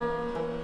Música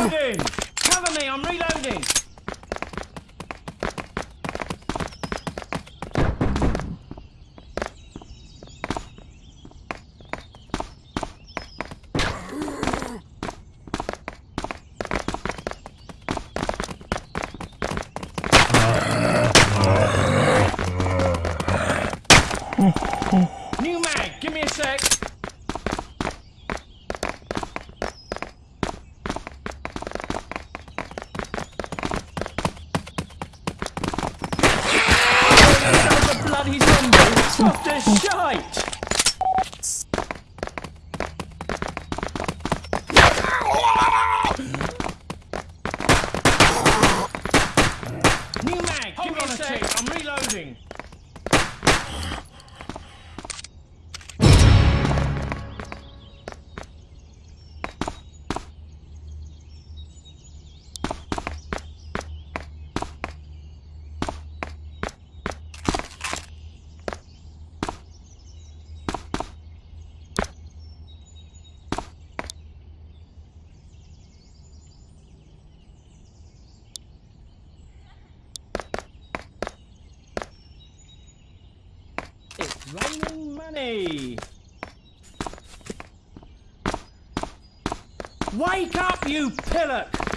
reloading! Cover me, I'm reloading! raining money. Wake up, you pillock!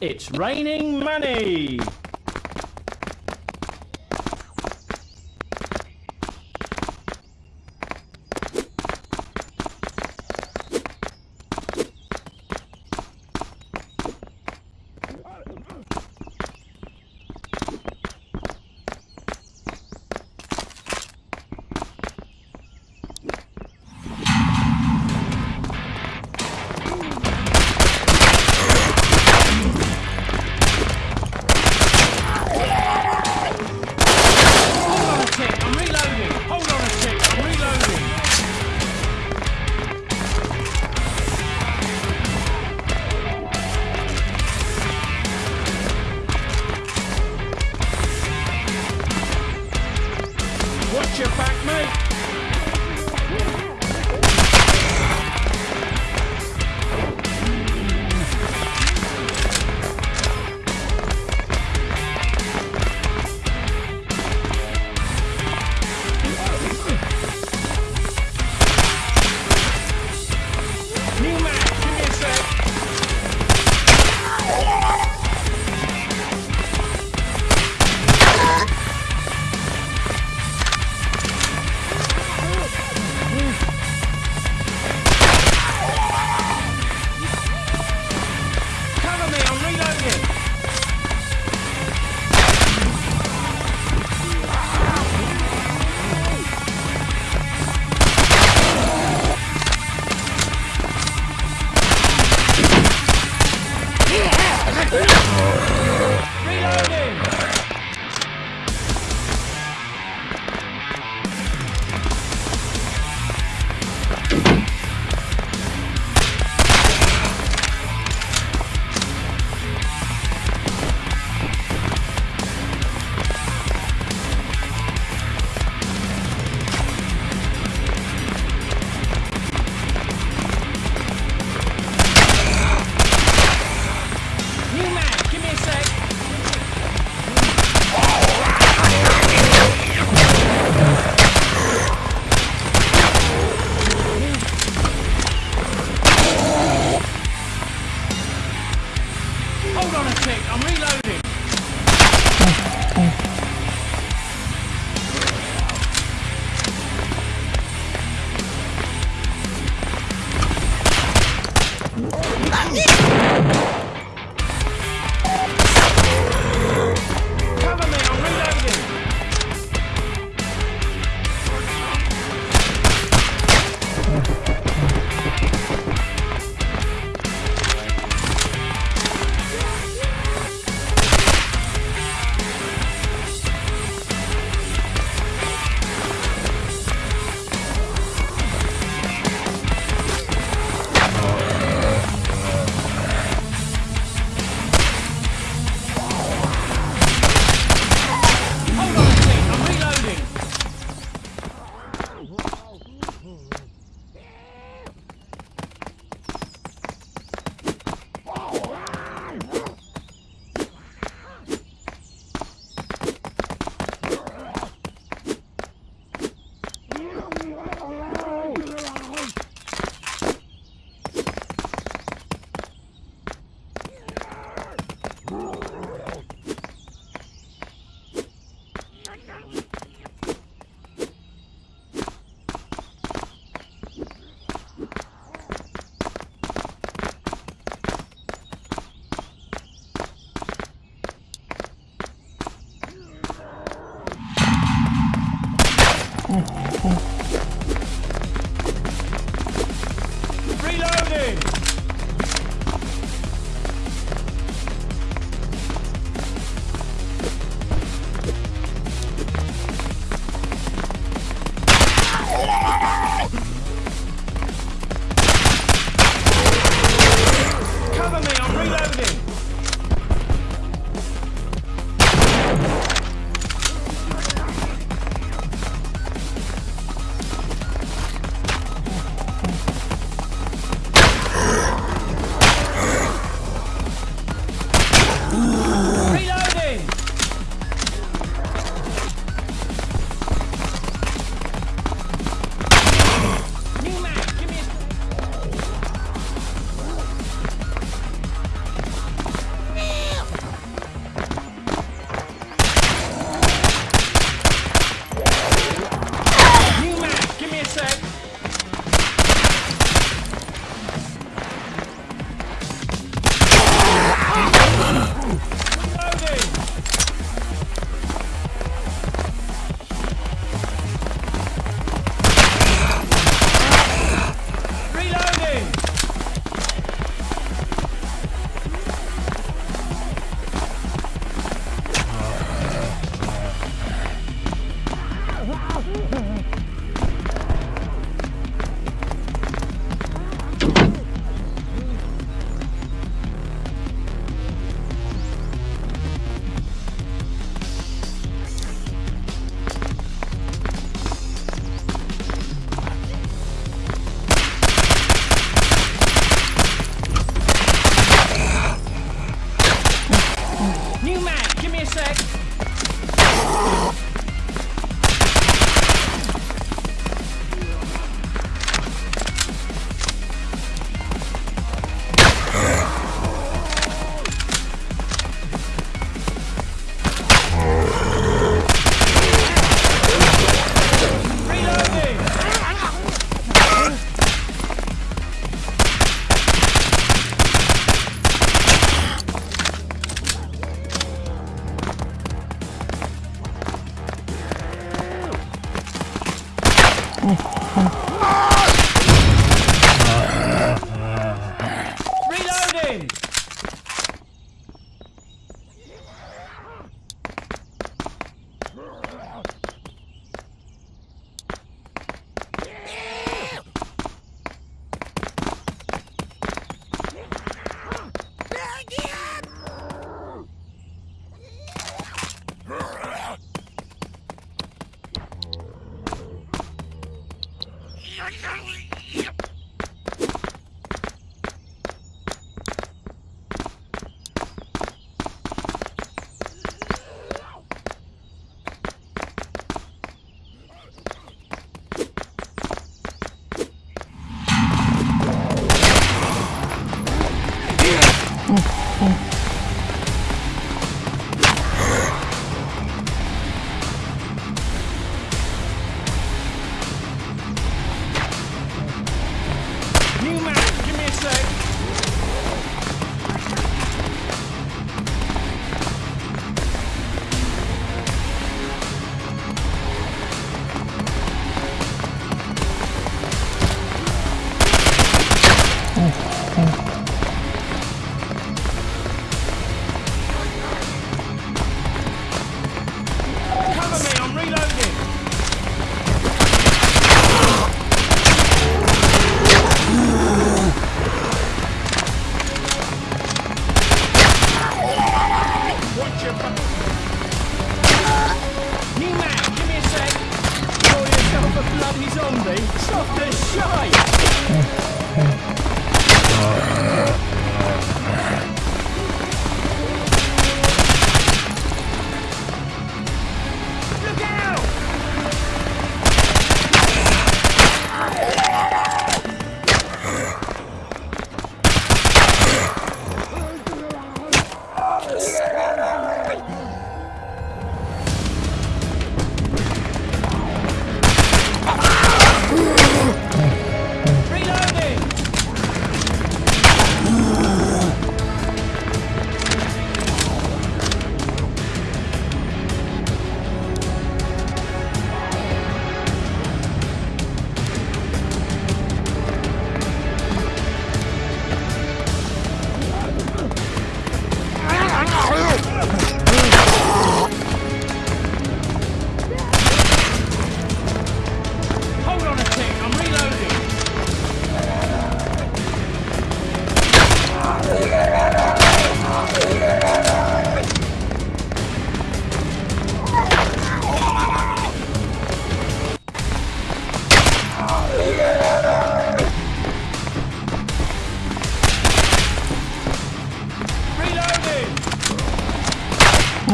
It's raining money!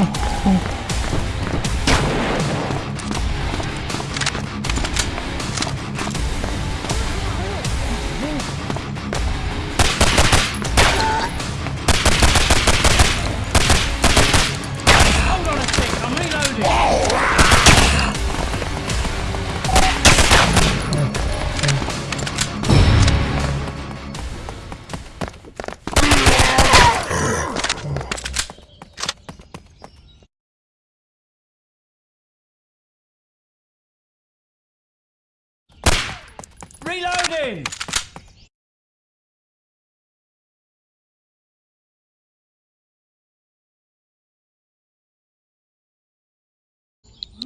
Hold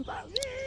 Brasil!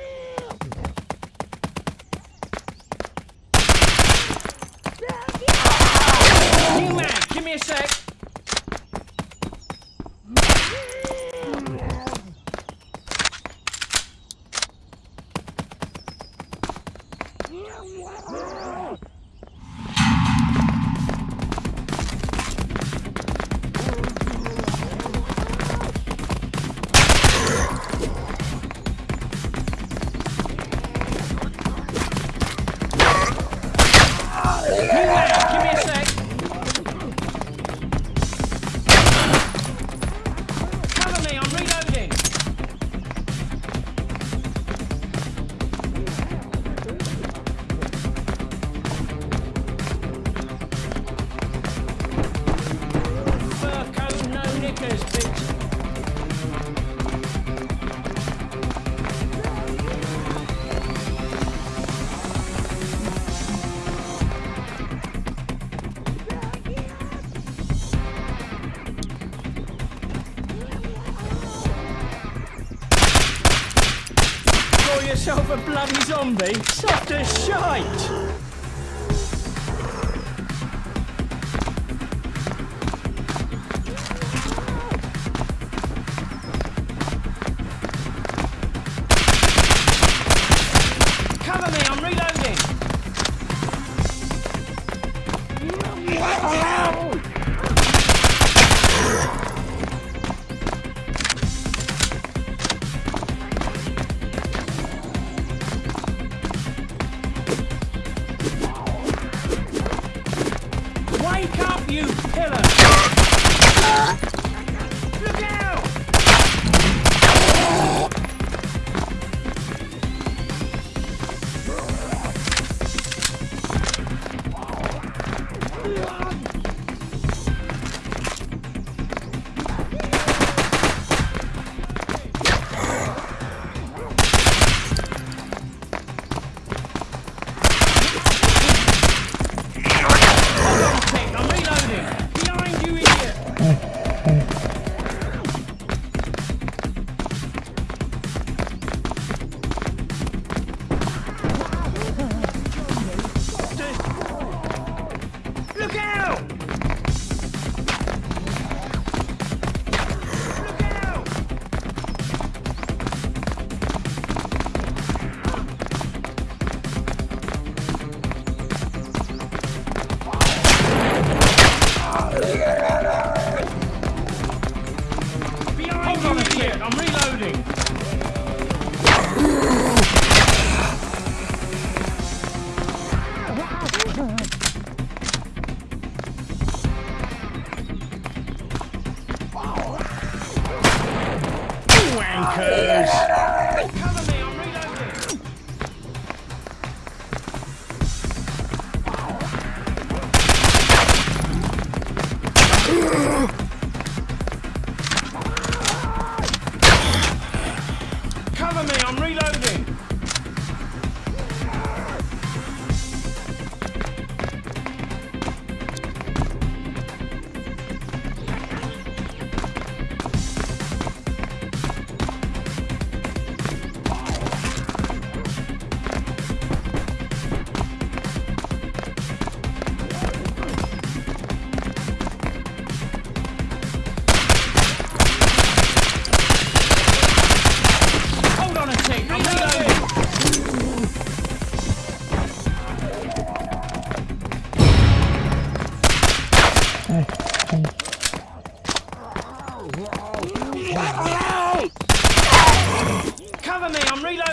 Yourself a bloody zombie? Soft as shite!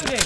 Me,